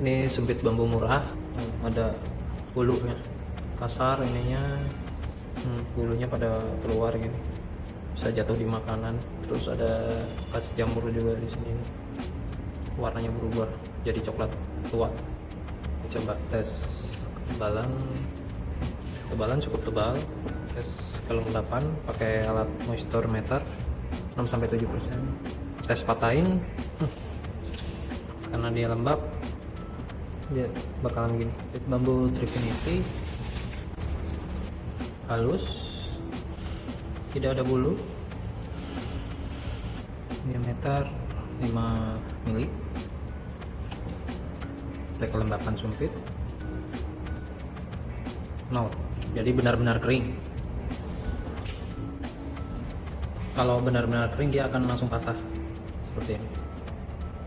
ini sumpit bambu murah. Hmm, ada bulunya. Kasar ininya. Hmm, bulunya pada keluar gini bisa jatuh di makanan. Terus ada kasih jamur juga di sini. Warnanya berubah jadi coklat tua. Coba tes ketebalan. Ketebalan cukup tebal. Tes kelembapan pakai alat moisture meter. 6 sampai 7 persen. Tes patahin. Hmm, karena dia lembab dia bakalan gini. Bambu trifinity halus. Tidak ada bulu. Diameter 5 mili. Cek kelembapan sumpit. Nol. Jadi benar-benar kering. Kalau benar-benar kering dia akan langsung patah. Seperti ini